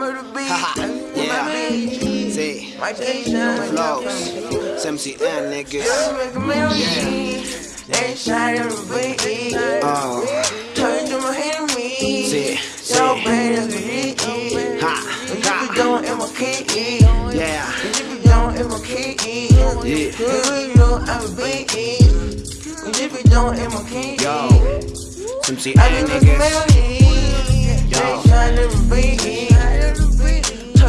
Remember the beat. yeah. Remember See. My patient. Flows. It's MCN, niggas. Yeah. They try to repeat. Oh. Turn to my enemy. See. So bad as we Ha. Ha. Going in my key. Yeah. In my key. Yeah. Yeah. we go, I'm a beat. If we don't, in my Yeah. Yo. Some CA niggas. Yo. They try to repeat.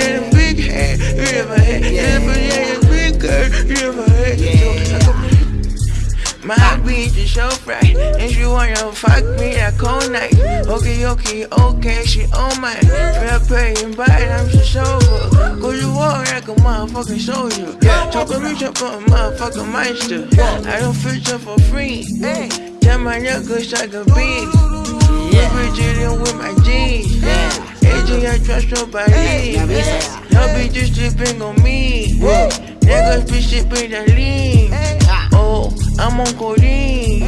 yeah, Yeah. big head, riverhead. Yeah, Yeah. yeah, Yeah. big girl, riverhead. Yeah. Yeah. my heart beat just so bright And she wanna fuck me that cold night Okay, okay, okay, she on mine Fair pay and bite, I'm so sober Cause you war like a motherfucking soldier Talking me up on a motherfucking monster I don't feel so for free Tell my niggas like a bitch Yo soy Hey, yeah. Y'all be just on me. Hey. Niggas be Oh, I'm on codeine.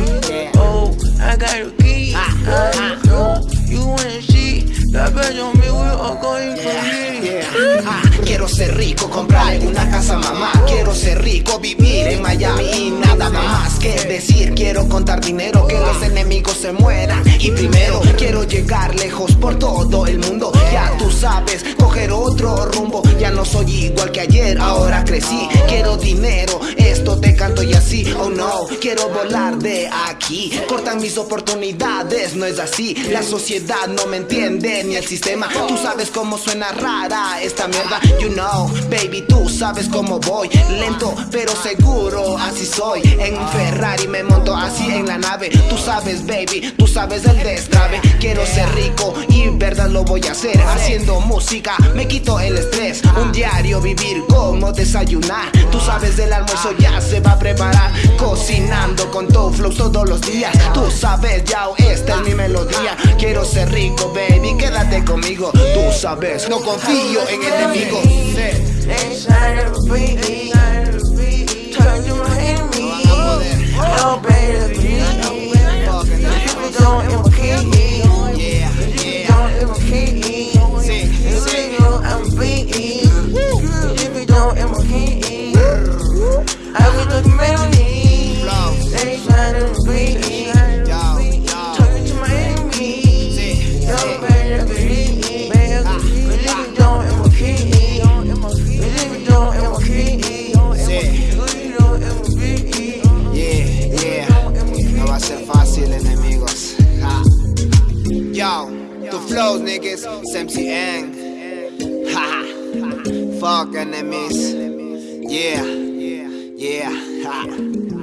Oh, I got a key. oh, you wanna see. La bless on me, we all going yeah. for me. quiero ser rico, comprar una casa mamá Quiero ser rico, vivir en Miami nada más que decir Quiero contar dinero, que los ah. enemigos se mueran Y primero Quiero llegar lejos por todo el mundo Ya tú sabes, coger otro rumbo Ya no soy igual que ayer, ahora crecí Quiero dinero, esto te canto y así Oh no, quiero volar de aquí Cortan mis oportunidades, no es así La sociedad no me entiende, ni el sistema Tú sabes cómo suena rara esta mierda You know, baby, tú sabes cómo voy Lento, pero seguro, así soy En un Ferrari me Tú sabes baby, tú sabes del destrave Quiero ser rico y en verdad lo voy a hacer Haciendo música me quito el estrés Un diario vivir como desayunar Tú sabes del almuerzo ya se va a preparar Cocinando con tu flow todos los días Tú sabes ya esta es mi melodía Quiero ser rico baby, quédate conmigo Tú sabes, no confío en el enemigos The flows, niggas, Samsy Ang. Ha Fuck enemies. Yeah. Yeah. Ha.